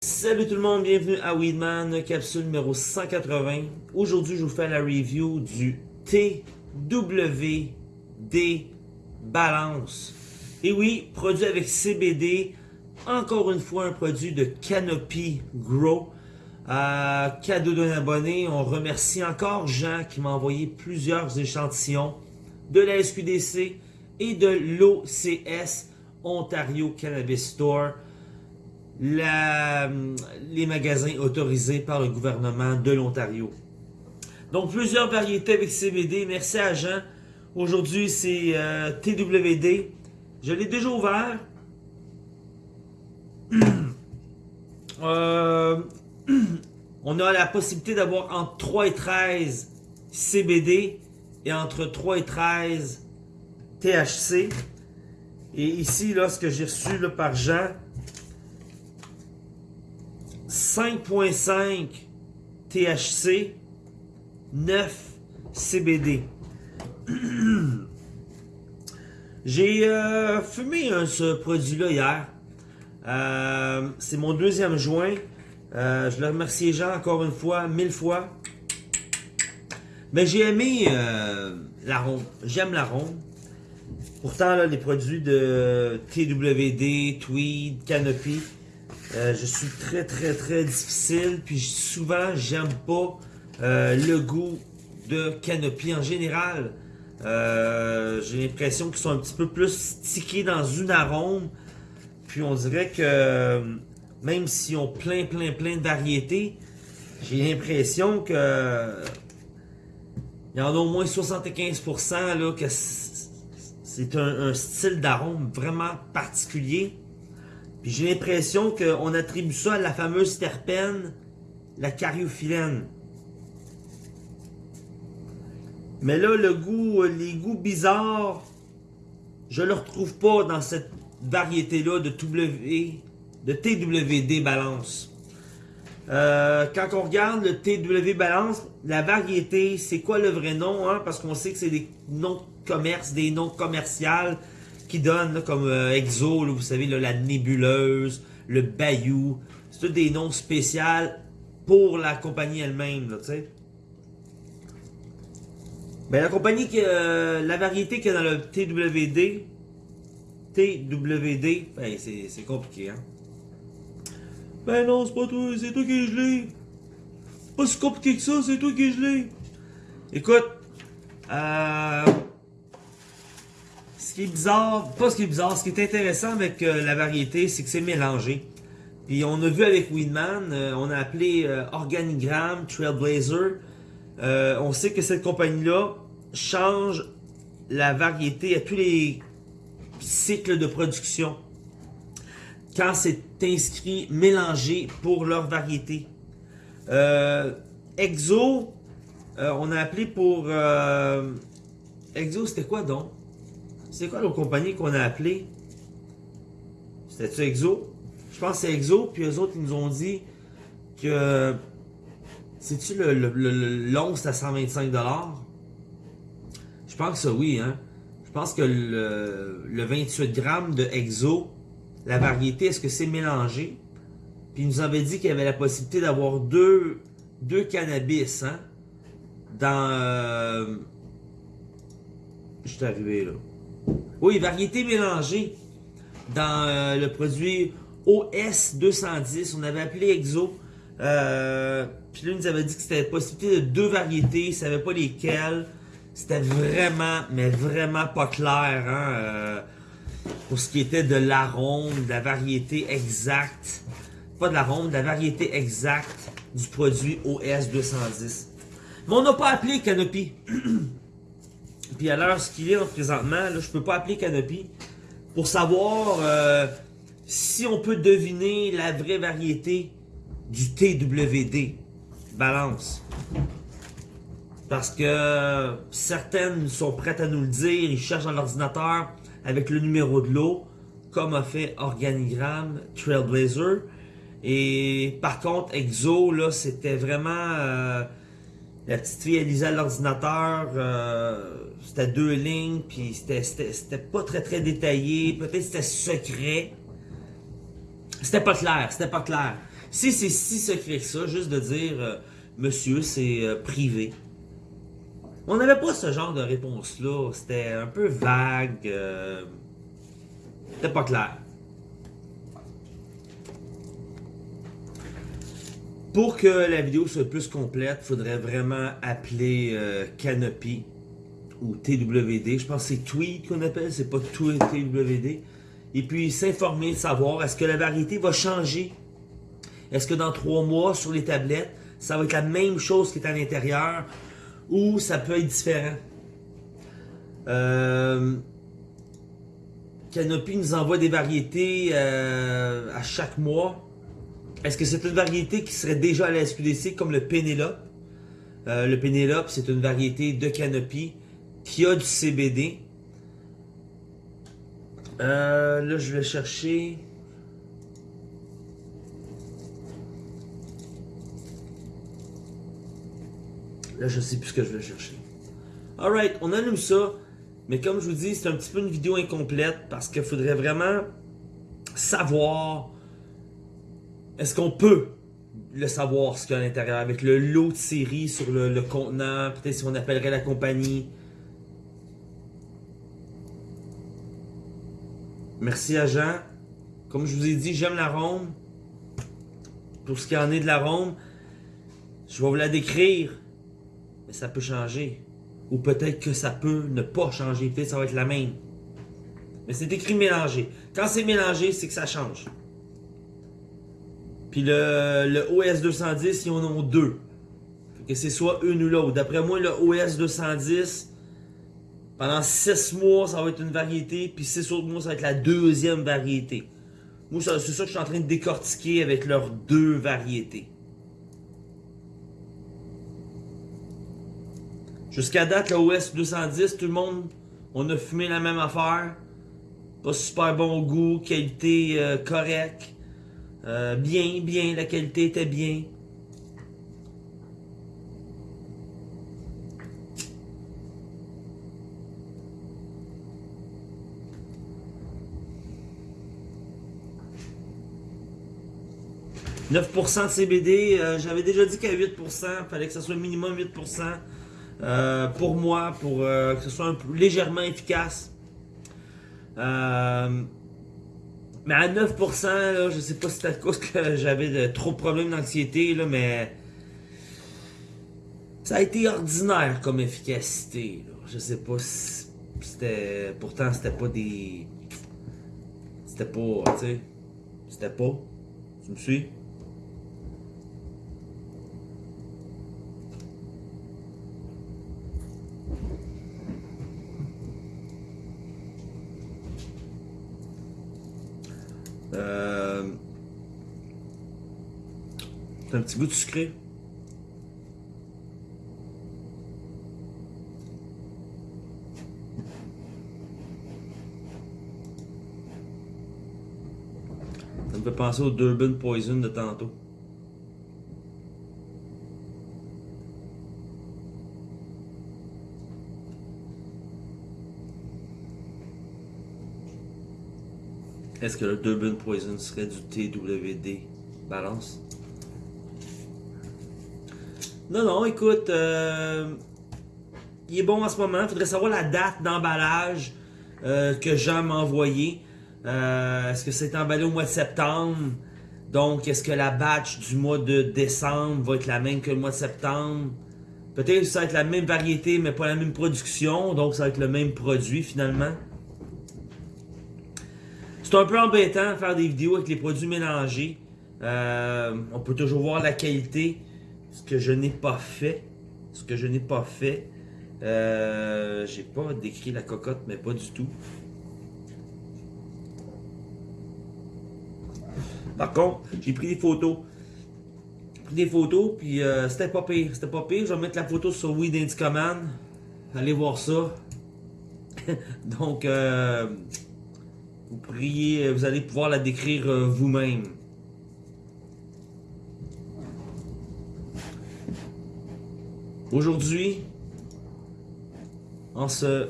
Salut tout le monde, bienvenue à Weedman, capsule numéro 180. Aujourd'hui, je vous fais la review du TWD Balance. Et oui, produit avec CBD, encore une fois un produit de Canopy Grow. Cadeau d'un abonné, on remercie encore Jean qui m'a envoyé plusieurs échantillons de la SQDC et de l'OCS Ontario Cannabis Store les magasins autorisés par le gouvernement de l'Ontario. Donc, plusieurs variétés avec CBD. Merci à Jean. Aujourd'hui, c'est euh, TWD. Je l'ai déjà ouvert. euh, on a la possibilité d'avoir entre 3 et 13 CBD et entre 3 et 13 THC. Et ici, là, ce que j'ai reçu par Jean, 5.5 THC, 9 CBD. J'ai euh, fumé ce produit-là hier. Euh, c'est mon deuxième joint. Euh, je le remercie Jean encore une fois, mille fois. Mais j'ai aimé l'arôme. J'aime l'arôme. Pourtant, les produits de TWD, Tweed, Canopy, euh, je suis très très très difficile, puis souvent j'aime pas euh, le goût de Canopy en général. Euh, j'ai l'impression qu'ils sont un petit peu plus stickés dans une arôme. Puis on dirait que même s'ils ont plein plein plein de variétés, j'ai l'impression que il y en a au moins 75% là, que c'est un style d'arôme vraiment particulier j'ai l'impression qu'on attribue ça à la fameuse terpène, la cariophyllène. Mais là, le goût, les goûts bizarres, je ne le retrouve pas dans cette variété-là de, w, de TWD Balance. Euh, quand on regarde le TW Balance, la variété, c'est quoi le vrai nom? Hein? Parce qu'on sait que c'est des noms de commerce, des noms commerciaux qui donne comme euh, Exo, vous savez, la nébuleuse, le Bayou. C'est tous des noms spéciaux pour la compagnie elle-même, tu sais. Ben, la compagnie, que euh, la variété qu'il y a dans le TWD, TWD, ben, c'est compliqué, hein? Ben non, c'est pas toi, c'est toi qui je l'ai. Pas si compliqué que ça, c'est toi qui je l'ai. Écoute, euh, qui est bizarre, pas ce qui est bizarre, ce qui est intéressant avec euh, la variété, c'est que c'est mélangé. Puis on a vu avec Weedman, euh, on a appelé euh, Organigram, Trailblazer. on sait que cette compagnie-là change la variété à tous les cycles de production. Quand c'est inscrit mélangé pour leur variété. Exo, on a appelé pour... Exo, c'était quoi donc? C'est quoi l'autre compagnie qu'on a appelé C'était-tu Exo? Je pense que c'est Exo, puis eux autres, ils nous ont dit que. C'est-tu le, le, le, à 125$? Je pense que oui, hein. Je pense que le, le 28 grammes de Exo, la variété, est-ce que c'est mélangé? Puis ils nous avaient dit qu'il y avait la possibilité d'avoir deux, deux cannabis, hein? Dans... Euh, je suis arrivé là. Oui, variété mélangée. Dans euh, le produit OS 210, on avait appelé Exo. Euh, puis là, il nous avait dit que c'était la possibilité de deux variétés, il ne savait pas lesquelles. C'était vraiment, mais vraiment pas clair, hein, euh, pour ce qui était de l'arôme, de la variété exacte. Pas de l'arôme, de la variété exacte du produit OS 210. Mais on n'a pas appelé Canopy. Puis à l'heure ce qu'il est présentement, là, je peux pas appeler Canopy pour savoir euh, si on peut deviner la vraie variété du TWD balance. Parce que certaines sont prêtes à nous le dire, ils cherchent dans l'ordinateur avec le numéro de l'eau, comme a fait Organigram, Trailblazer. Et par contre, Exo, là, c'était vraiment... Euh, La petite fille, elle lisait l'ordinateur, euh, c'était deux lignes, puis c'était- pas très très détaillé, peut-être c'était secret. C'était pas clair, c'était pas clair. Si c'est si secret que ça, juste de dire, euh, monsieur, c'est privé. On n'avait pas ce genre de réponse-là, c'était un peu vague, euh, c'était pas clair. Pour que la vidéo soit plus complète, il faudrait vraiment appeler euh, Canopy ou TWD. Je pense que c'est Tweet qu'on appelle, c'est pas TWD. Et puis s'informer, savoir est-ce que la variété va changer. Est-ce que dans trois mois, sur les tablettes, ça va être la même chose qui est à l'intérieur? Ou ça peut être différent. Euh, Canopy nous envoie des variétés euh, à chaque mois. Est-ce que c'est une variété qui serait déjà à la SQDC comme le Pénélope? Euh, le Pénélope, c'est une variété de Canopy qui a du CBD. Là, je vais chercher. Là, je sais plus ce que je vais chercher. Alright, on allume ça. Mais comme je vous dis, c'est un petit peu une vidéo incomplète parce qu'il faudrait vraiment savoir est-ce qu'on peut le savoir ce qu'il y a à l'intérieur avec le lot de série sur le, le contenant, peut-être si on appellerait la compagnie. Merci à Jean. Comme je vous ai dit, j'aime l'arôme. Pour ce qui en est de l'arôme, je vais vous la décrire. Mais ça peut changer. Ou peut-être que ça peut ne pas changer. Peut-être ça va être la même. Mais c'est écrit mélangé. Quand c'est mélangé, c'est que ça change. Puis le, OS 210, ils en ont deux. Que c'est soit une ou l'autre. D'après moi, le OS 210, pendant 6 mois, ça va être une variété. Puis 6 autres mois, ça va être la deuxième variété. Moi, c'est ça que je suis en train de décortiquer avec leurs deux variétés. Jusqu'à date, le OS 210, tout le monde, on a fumé la même affaire. Pas super bon goût, qualité euh, correcte. Euh, bien, bien, la qualité était bien. « 9% de CBD, euh, j'avais déjà dit qu'à 8%, il fallait que ce soit minimum 8% euh, pour moi, pour euh, que ce soit un peu légèrement efficace. Euh, mais à 9%, là, je sais pas si c'est à cause que j'avais trop de problèmes d'anxiété, mais ça a été ordinaire comme efficacité. Là. Je sais pas si c'était. Pourtant, c'était pas des. C'était pas. Tu sais. C'était pas. Tu me suis? Petit goût de sucré. Ça me fait penser au Durban Poison de tantôt. Est-ce que le Durban Poison serait du TWD Balance? Non, non, écoute, euh, il est bon en ce moment. Il faudrait savoir la date d'emballage euh, que Jean m'a envoyé. Euh, est-ce que c'est emballé au mois de septembre? Donc, est-ce que la batch du mois de décembre va être la même que le mois de septembre? Peut-être que ça va être la même variété, mais pas la même production. Donc, ça va être le même produit finalement. C'est un peu embêtant de faire des vidéos avec les produits mélangés. On peut toujours voir la qualité. Ce que je n'ai pas fait. Ce que je n'ai pas fait. Euh, J'ai pas décrit la cocotte, mais pas du tout. Par contre, j'ai pris des photos. J'ai pris des photos, puis euh, c'était pas pire. C'était pas pire. Je vais mettre la photo sur Weed Indie Command. Allez voir ça. Donc, euh, vous pourriez, vous allez pouvoir la décrire euh, vous-même. Aujourd'hui, en ce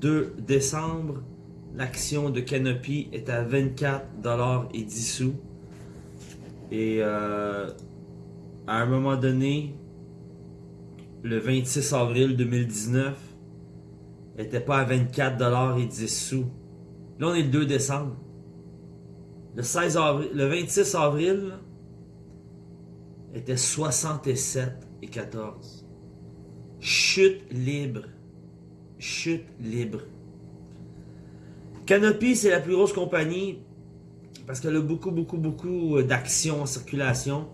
2 décembre, l'action de Canopy est à 24$ et 10 sous. Et euh, à un moment donné, le 26 avril 2019, était pas à 24$ et 10 sous. Là, on est le 2 décembre. Le, 16 avril, le 26 avril était 67 et 14. Chute libre. Chute libre. Canopy, c'est la plus grosse compagnie parce qu'elle a beaucoup, beaucoup, beaucoup d'actions en circulation.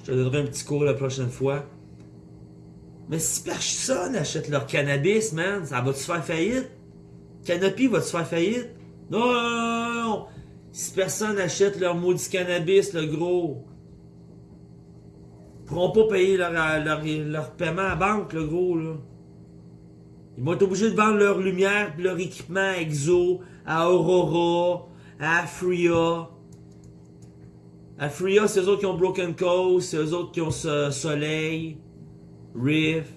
Je te donnerai un petit cours la prochaine fois. Mais si personne achète leur cannabis, man, ça va-tu faire faillite? Canopy va-tu faire faillite? Non, non, Si personne achète leur maudit cannabis, le gros, pourront pas payer leur, leur, paiement à banque, le gros, là. Ils vont être obligés de vendre leur lumière leur équipement EXO à Aurora, à Afria. Afria, c'est eux autres qui ont Broken Coast, c'est eux autres qui ont Soleil. Riff.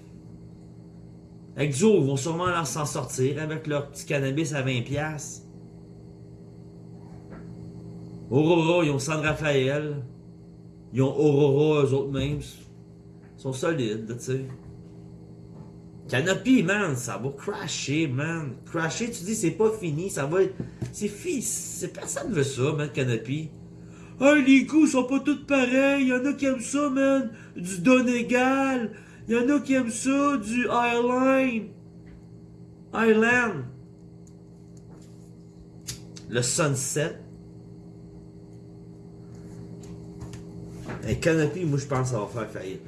Exo, ils vont sûrement s'en sortir avec leur petit cannabis à 20$. Aurora, ils ont San Rafael. Ils ont Aurora eux autres mêmes. Ils sont solides, tu sais. Canopy, man, ça va crasher, man. Crasher, tu dis, c'est pas fini, ça va être... C'est fini, personne veut ça, man, Canopy. Ah, les goûts sont pas tous pareils, y'en a qui aiment ça, man. Du Donegal, il y en a qui aiment ça, du Highline. Highland. Le Sunset. Un canopy, moi je pense que ça va faire faillite.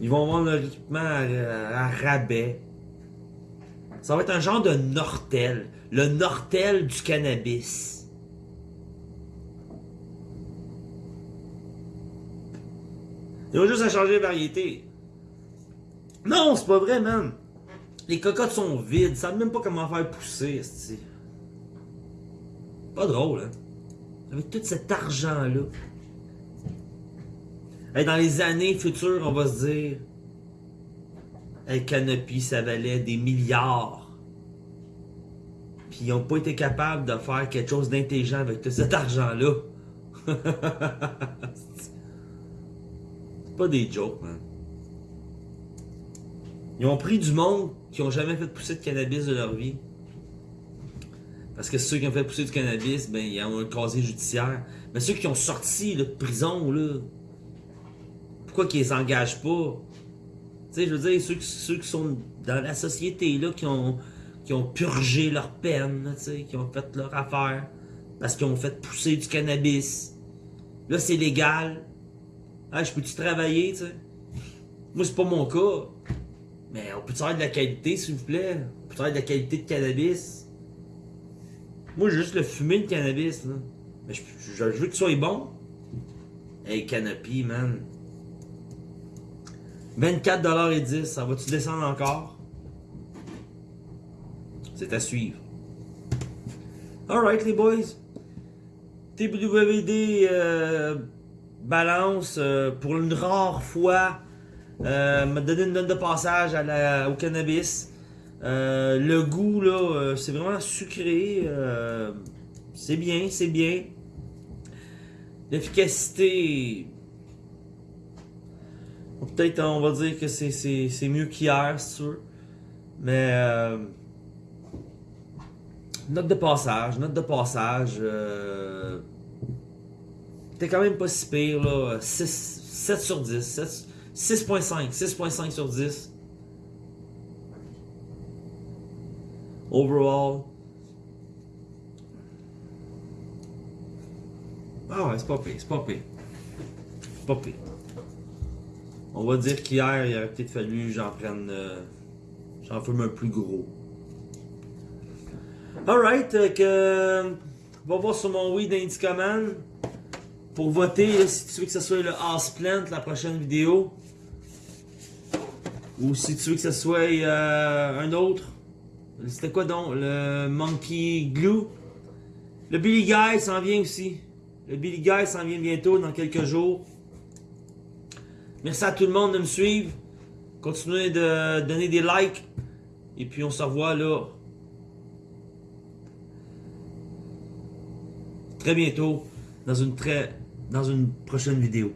Ils vont vendre leur équipement à, rabais. Ça va être un genre de Nortel. Le Nortel du cannabis. Ils ont juste à changer de variété. Non, c'est pas vrai, man. Les cocottes sont vides. Ils savent même pas comment faire pousser, Pas drôle, hein? Avec tout cet argent-là. dans les années futures, on va se dire... Hey, Canopy, ça valait des milliards. Puis ils n'ont pas été capables de faire quelque chose d'intelligent avec tout cet argent-là. pas des jokes, man. Ils ont pris du monde qui ont jamais fait pousser de cannabis de leur vie. Parce que ceux qui ont fait pousser du cannabis, ben, ils ont un casier judiciaire. Mais ceux qui ont sorti de prison, là, pourquoi qu'ils les engagent pas? Tu sais, je veux dire, ceux, qui sont dans la société, là, qui ont, purgé leur peine, qui ont fait leur affaire, parce qu'ils ont fait pousser du cannabis. Là, c'est légal. Je peux-tu travailler, tu sais? Moi, c'est pas mon cas. Mais on peut-tu avoir de la qualité, s'il vous plaît? On peut-tu avoir de la qualité de cannabis? Moi, juste le fumer, le cannabis. Mais je, veux que tu sois bon. Hey, Canopy, man. 24,10$, ça va-tu descendre encore? C'est à suivre. Alright, les boys. TWD, euh, balance euh, pour une rare fois euh, m'a donné une note de passage au cannabis. Euh, le goût là, c'est vraiment sucré. c'est bien, c'est bien. L'efficacité, peut-être on va dire que c'est mieux qu'hier, tu veux. Mais note de passage, note de passage. T'es quand même pas si pire, là. 6, 7 sur 10. 6.5. 6.5 sur 10. Overall. Ah ouais, c'est pas pire, c'est pas pire. C'est pas pire. On va dire qu'hier, il aurait peut-être fallu j'en prenne... Euh, j'en fume un plus gros. Alright. On va voir sur mon weed Indicaman pour voter, si tu veux que ce soit le House Plant, la prochaine vidéo. Ou si tu veux que ce soit euh, un autre. C'était quoi donc? Le Monkey Glue? Le Billy Guy s'en vient aussi. Le Billy Guy s'en vient bientôt, dans quelques jours. Merci à tout le monde de me suivre. Continuez de donner des likes. Et puis on se revoit là. Très bientôt dans une dans une prochaine vidéo.